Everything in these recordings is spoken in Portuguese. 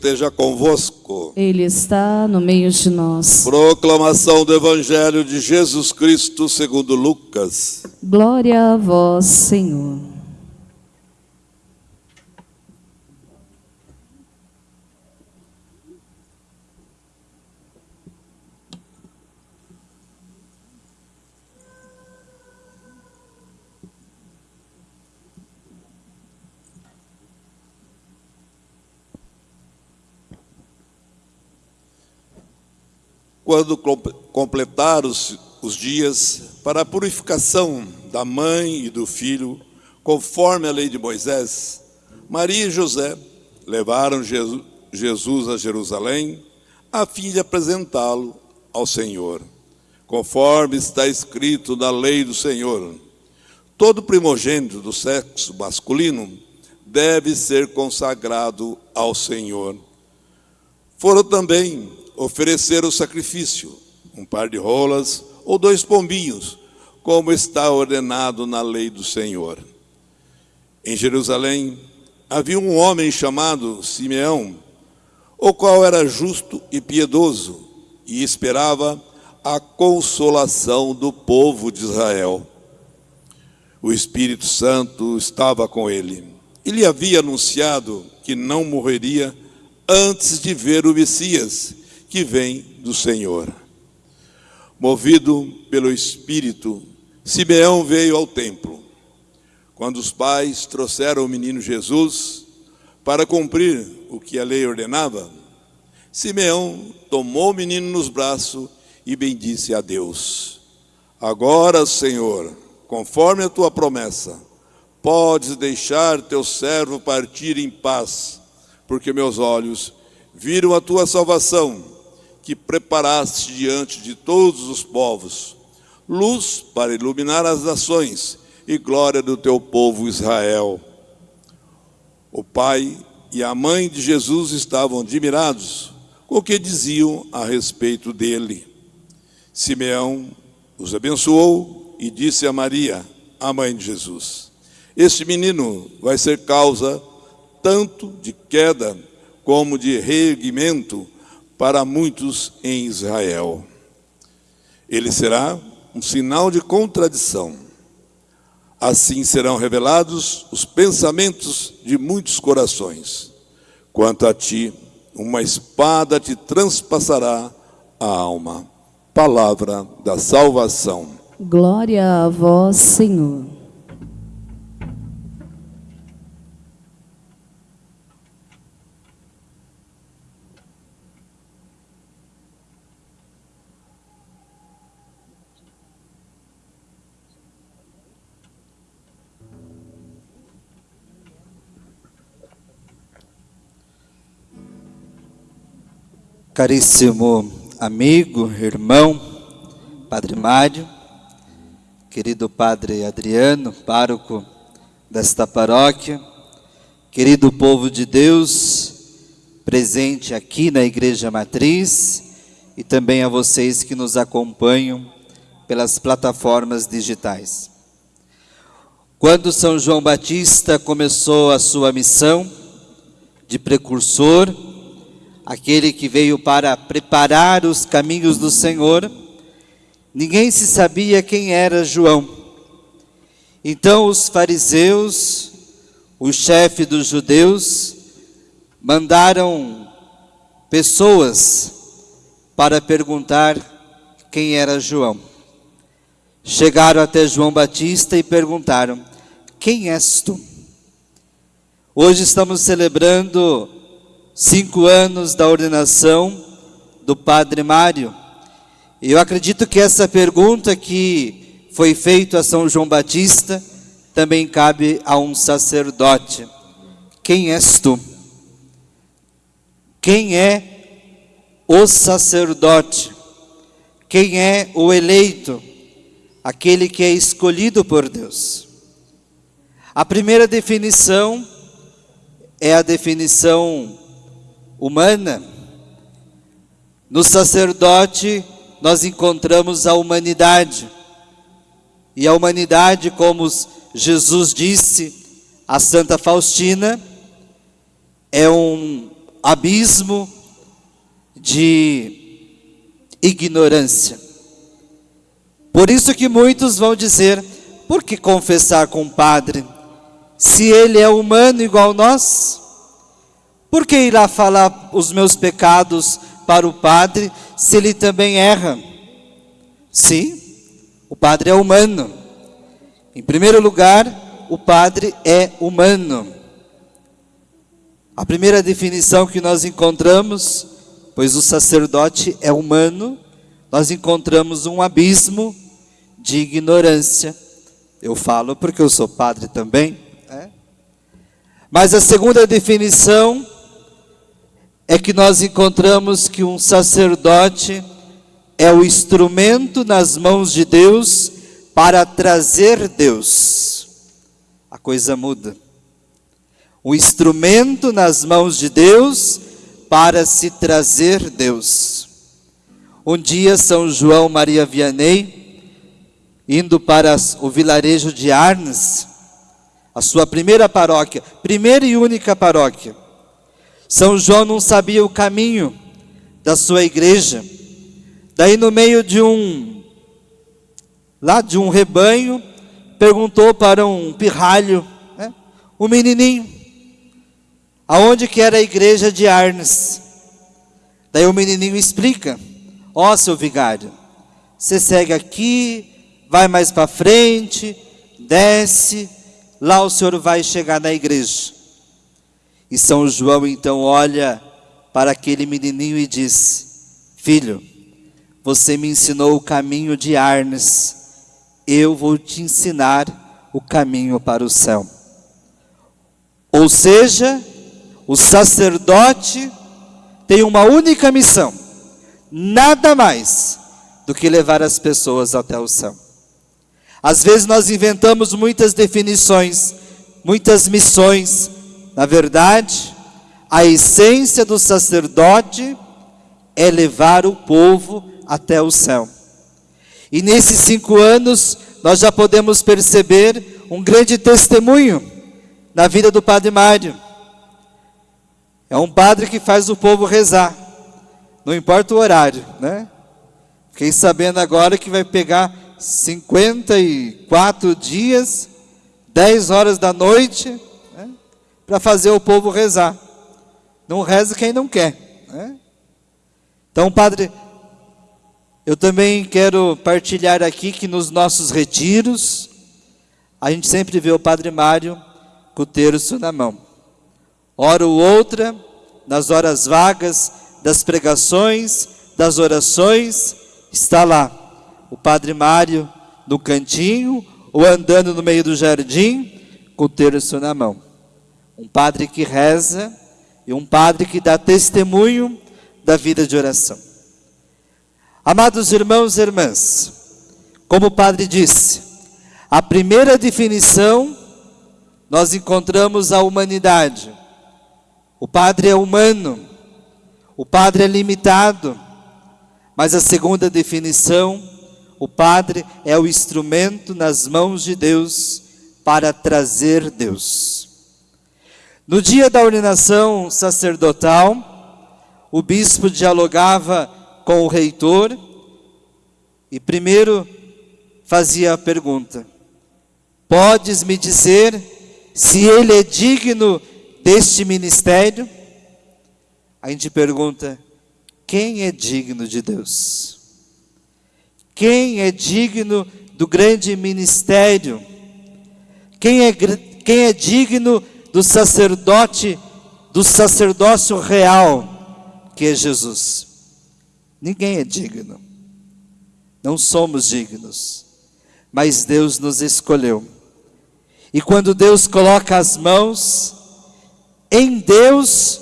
Esteja convosco. Ele está no meio de nós. Proclamação do Evangelho de Jesus Cristo segundo Lucas. Glória a vós, Senhor. Quando completaram os, dias para a purificação da mãe e do filho, conforme a lei de Moisés, Maria e José levaram Jesus a Jerusalém a fim de apresentá-lo ao Senhor, conforme está escrito na lei do Senhor. Todo primogênito do sexo masculino deve ser consagrado ao Senhor. Foram também oferecer o sacrifício, um par de rolas ou dois pombinhos, como está ordenado na lei do Senhor. Em Jerusalém havia um homem chamado Simeão, o qual era justo e piedoso e esperava a consolação do povo de Israel. O Espírito Santo estava com ele. Ele havia anunciado que não morreria antes de ver o Messias, que vem do Senhor. Movido pelo Espírito, Simeão veio ao templo. Quando os pais trouxeram o menino Jesus para cumprir o que a lei ordenava, Simeão tomou o menino nos braços e bendisse a Deus. Agora, Senhor, conforme a tua promessa, podes deixar teu servo partir em paz, porque meus olhos viram a tua salvação que preparaste diante de todos os povos, luz para iluminar as nações e glória do teu povo Israel. O pai e a mãe de Jesus estavam admirados com o que diziam a respeito dele. Simeão os abençoou e disse a Maria, a mãe de Jesus: Este menino vai ser causa tanto de queda como de reerguimento para muitos em Israel. Ele será um sinal de contradição. Assim serão revelados os pensamentos de muitos corações. Quanto a ti, uma espada te transpassará a alma. Palavra da salvação. Glória a vós, Senhor. Caríssimo amigo, irmão, Padre Mário, querido Padre Adriano, pároco desta paróquia, querido povo de Deus, presente aqui na Igreja Matriz e também a vocês que nos acompanham pelas plataformas digitais. Quando São João Batista começou a sua missão de precursor, aquele que veio para preparar os caminhos do Senhor, ninguém se sabia quem era João. Então os fariseus, o chefe dos judeus, mandaram pessoas para perguntar quem era João. Chegaram até João Batista e perguntaram: Quem és tu? Hoje estamos celebrando cinco anos da ordenação do Padre Mário. Eu acredito que essa pergunta que foi feita a São João Batista também cabe a um sacerdote. Quem és tu? Quem é o sacerdote? Quem é o eleito? Aquele que é escolhido por Deus. A primeira definição é a definição humana. No sacerdote, nós encontramos a humanidade. E a humanidade, como Jesus disse a Santa Faustina, é um abismo de ignorância. Por isso que muitos vão dizer: por que confessar com o padre? Se ele é humano igual nós? Por que irá falar os meus pecados para o padre se ele também erra? Sim, o padre é humano. Em primeiro lugar, o padre é humano. A primeira definição que nós encontramos, pois o sacerdote é humano, nós encontramos um abismo de ignorância. Eu falo porque eu sou padre também. É? Mas a segunda definição é que nós encontramos que um sacerdote é o instrumento nas mãos de Deus para trazer Deus. A coisa muda. O instrumento nas mãos de Deus para se trazer Deus. Um dia, São João Maria Vianney, indo para o vilarejo de Arnes, a sua primeira paróquia, primeira e única paróquia, são João não sabia o caminho da sua igreja. Daí no meio de um lá de um rebanho, perguntou para um pirralho, né, um menininho, aonde que era a igreja de Arnes. Daí o menininho explica: Ó, oh, seu vigário, você segue aqui, vai mais para frente, desce, lá o senhor vai chegar na igreja. E São João então olha para aquele menininho e diz: Filho, você me ensinou o caminho de Arnes, eu vou te ensinar o caminho para o céu. Ou seja, o sacerdote tem uma única missão, nada mais do que levar as pessoas até o céu. Às vezes nós inventamos muitas definições, muitas missões, na verdade, a essência do sacerdote é levar o povo até o céu. E nesses cinco anos, nós já podemos perceber um grande testemunho na vida do Padre Mário. É um padre que faz o povo rezar, não importa o horário, né? Fiquei sabendo agora que vai pegar 54 dias, 10 horas da noite, para fazer o povo rezar. Não reza quem não quer. Né? Então, Padre, eu também quero partilhar aqui que nos nossos retiros, a gente sempre vê o Padre Mário com o terço na mão. Hora ou outra, nas horas vagas das pregações, das orações, está lá o Padre Mário no cantinho ou andando no meio do jardim com o terço na mão um padre que reza e um padre que dá testemunho da vida de oração. Amados irmãos e irmãs, como o padre disse, a primeira definição nós encontramos a humanidade. O padre é humano, o padre é limitado, mas a segunda definição, o padre é o instrumento nas mãos de Deus para trazer Deus. No dia da ordenação sacerdotal, o bispo dialogava com o reitor e primeiro fazia a pergunta: Podes me dizer se ele é digno deste ministério? A gente pergunta: quem é digno de Deus? Quem é digno do grande ministério? Quem é, quem é digno do sacerdote, do sacerdócio real, que é Jesus. Ninguém é digno. Não somos dignos. Mas Deus nos escolheu. E quando Deus coloca as mãos, em Deus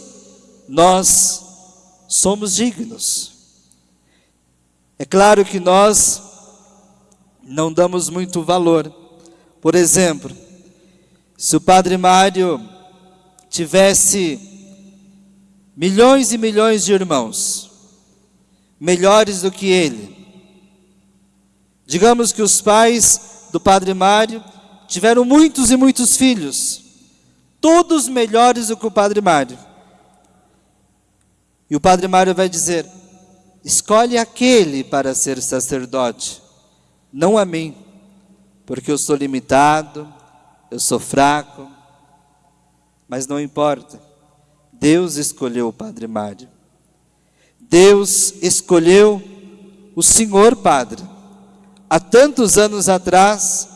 nós somos dignos. É claro que nós não damos muito valor. Por exemplo, se o Padre Mário tivesse milhões e milhões de irmãos, melhores do que ele, digamos que os pais do Padre Mário tiveram muitos e muitos filhos, todos melhores do que o Padre Mário. E o Padre Mário vai dizer: escolhe aquele para ser sacerdote, não a mim, porque eu sou limitado, eu sou fraco, mas não importa. Deus escolheu o Padre Mário. Deus escolheu o Senhor Padre, há tantos anos atrás,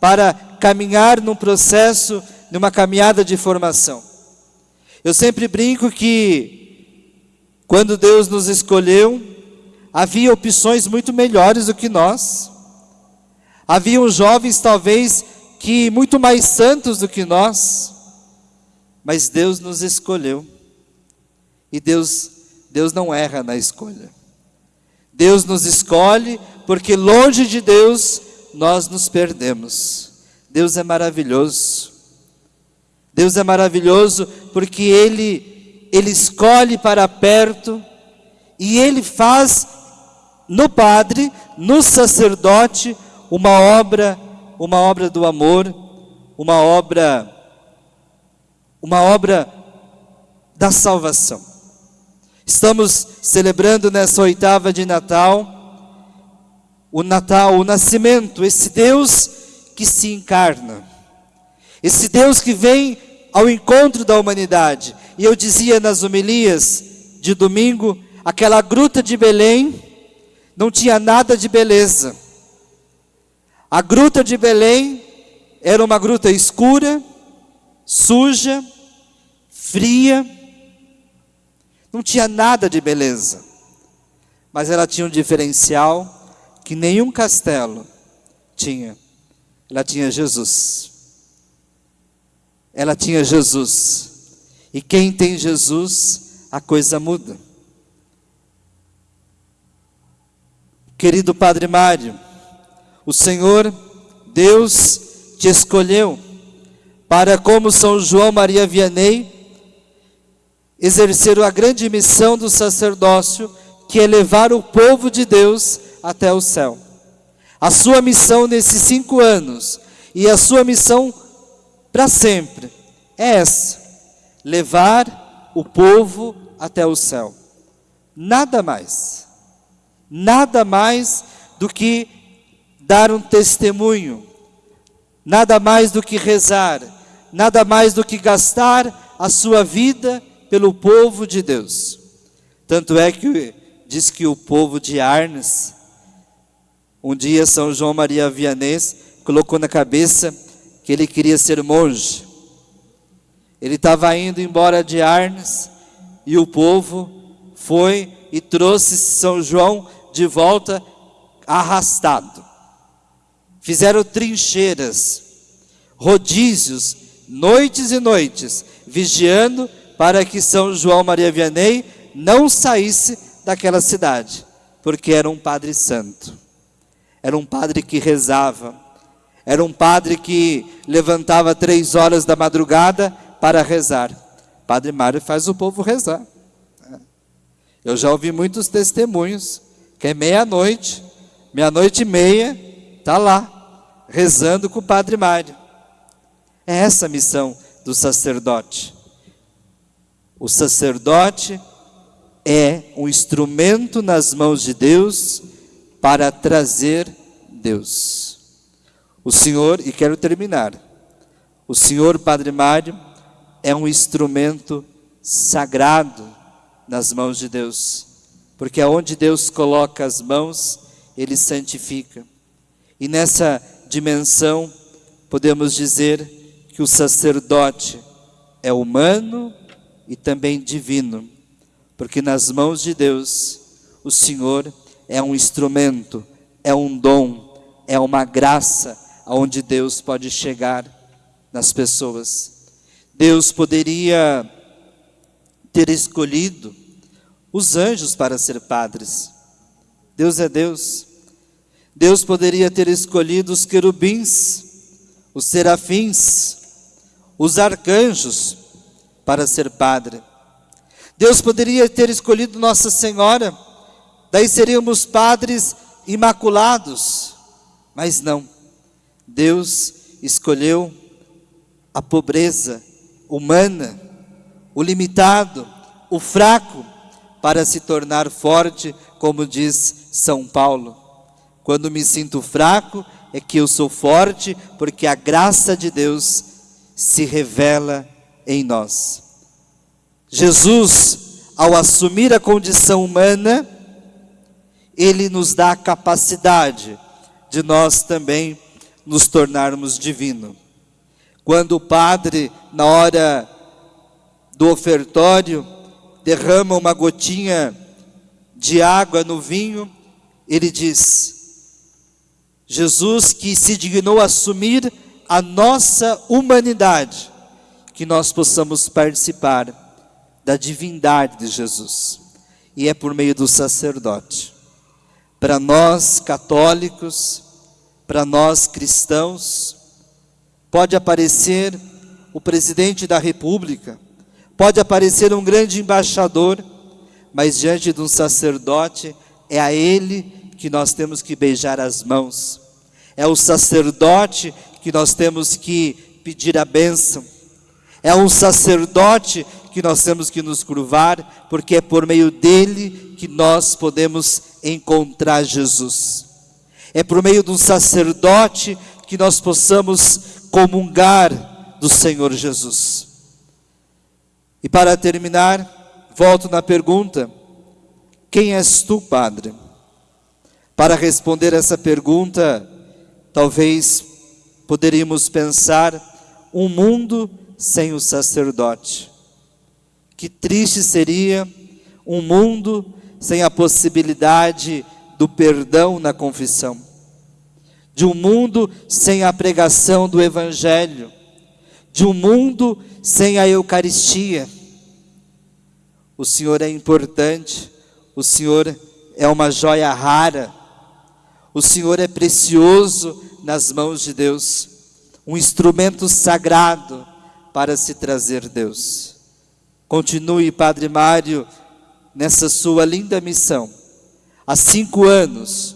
para caminhar num processo, numa caminhada de formação. Eu sempre brinco que, quando Deus nos escolheu, havia opções muito melhores do que nós. Haviam jovens, talvez, que muito mais santos do que nós, mas Deus nos escolheu. E Deus, Deus não erra na escolha. Deus nos escolhe porque longe de Deus nós nos perdemos. Deus é maravilhoso. Deus é maravilhoso porque Ele, Ele escolhe para perto e Ele faz no Padre, no sacerdote, uma obra, uma obra do amor, uma obra, uma obra da salvação. Estamos celebrando nessa oitava de Natal o Natal, o nascimento, esse Deus que se encarna, esse Deus que vem ao encontro da humanidade. E eu dizia nas homilias de domingo, aquela gruta de Belém não tinha nada de beleza. A gruta de Belém era uma gruta escura, suja, fria, não tinha nada de beleza, mas ela tinha um diferencial que nenhum castelo tinha. Ela tinha Jesus. Ela tinha Jesus. E quem tem Jesus, a coisa muda. Querido Padre Mário, o Senhor, Deus, te escolheu para, como São João Maria Vianney, exerceram a grande missão do sacerdócio, que é levar o povo de Deus até o céu. A sua missão nesses cinco anos e a sua missão para sempre é essa: levar o povo até o céu. Nada mais, nada mais do que dar um testemunho, nada mais do que rezar, nada mais do que gastar a sua vida pelo povo de Deus. Tanto é que diz que o povo de Arnes, um dia São João Maria Vianney colocou na cabeça que ele queria ser monge. Ele estava indo embora de Arnes e o povo foi e trouxe São João de volta arrastado. Fizeram trincheiras, rodízios, noites e noites, vigiando para que São João Maria Vianney não saísse daquela cidade, porque era um padre santo, era um padre que rezava, era um padre que levantava três horas da madrugada para rezar. Padre Mário faz o povo rezar. Eu já ouvi muitos testemunhos que é meia-noite, meia-noite e meia, está lá, rezando com o Padre Mário. É essa a missão do sacerdote. O sacerdote é um instrumento nas mãos de Deus para trazer Deus. O Senhor, e quero terminar, o Senhor Padre Mário é um instrumento sagrado nas mãos de Deus, porque aonde Deus coloca as mãos, Ele santifica. E nessa dimensão, podemos dizer que o sacerdote é humano, e também divino, porque nas mãos de Deus o Senhor é um instrumento, é um dom, é uma graça aonde Deus pode chegar nas pessoas. Deus poderia ter escolhido os anjos para ser padres. Deus é Deus. Deus poderia ter escolhido os querubins, os serafins, os arcanjos, para ser padre. Deus poderia ter escolhido Nossa Senhora, daí seríamos padres imaculados, mas não. Deus escolheu a pobreza humana, o limitado, o fraco, para se tornar forte, como diz São Paulo. Quando me sinto fraco, é que eu sou forte, porque a graça de Deus se revela em nós. Jesus, ao assumir a condição humana, ele nos dá a capacidade de nós também nos tornarmos divino. Quando o padre, na hora do ofertório, derrama uma gotinha de água no vinho, ele diz: Jesus que se dignou assumir a nossa humanidade, que nós possamos participar da divindade de Jesus. E é por meio do sacerdote. Para nós católicos, para nós cristãos, pode aparecer o presidente da República, pode aparecer um grande embaixador, mas diante de um sacerdote, é a ele que nós temos que beijar as mãos, é o sacerdote que nós temos que pedir a bênção, é um sacerdote que nós temos que nos curvar, porque é por meio dele que nós podemos encontrar Jesus. É por meio um sacerdote que nós possamos comungar do Senhor Jesus. E para terminar, volto na pergunta: quem és tu, Padre? Para responder essa pergunta, talvez poderíamos pensar um mundo sem o sacerdote. Que triste seria um mundo sem a possibilidade do perdão na confissão, de um mundo sem a pregação do Evangelho, de um mundo sem a Eucaristia. O Senhor é importante, o Senhor é uma joia rara, o Senhor é precioso nas mãos de Deus, um instrumento sagrado para se trazer Deus. Continue, Padre Mário, nessa sua linda missão. Há cinco anos,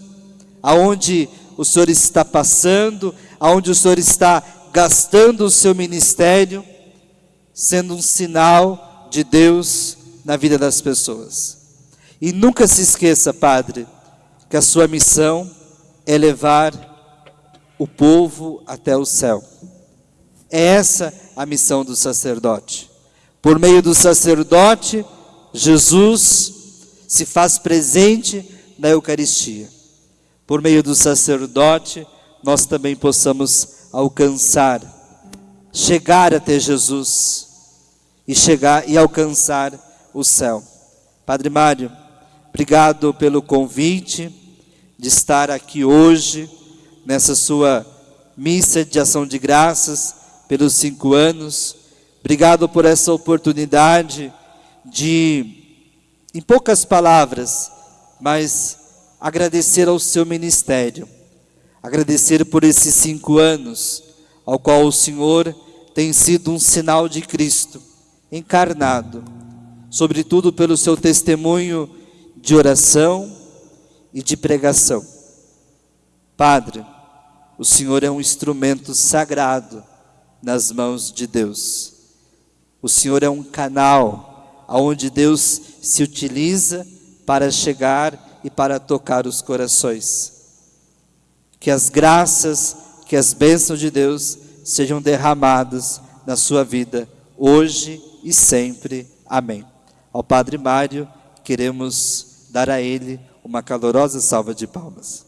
aonde o Senhor está passando, aonde o Senhor está gastando o seu ministério, sendo um sinal de Deus na vida das pessoas. E nunca se esqueça, Padre, que a sua missão é levar o povo até o céu. É essa a missão do sacerdote. Por meio do sacerdote, Jesus se faz presente na Eucaristia. Por meio do sacerdote, nós também possamos alcançar, chegar até Jesus e chegar e alcançar o céu. Padre Mário, obrigado pelo convite de estar aqui hoje nessa sua missa de ação de graças pelos cinco anos. Obrigado por essa oportunidade de, em poucas palavras, mas agradecer ao seu ministério, agradecer por esses cinco anos, ao qual o Senhor tem sido um sinal de Cristo encarnado, sobretudo pelo seu testemunho de oração e de pregação. Padre, o Senhor é um instrumento sagrado nas mãos de Deus. O Senhor é um canal aonde Deus se utiliza para chegar e para tocar os corações. Que as graças, que as bênçãos de Deus sejam derramadas na sua vida, hoje e sempre. Amém. Ao Padre Mário, queremos dar a ele uma calorosa salva de palmas.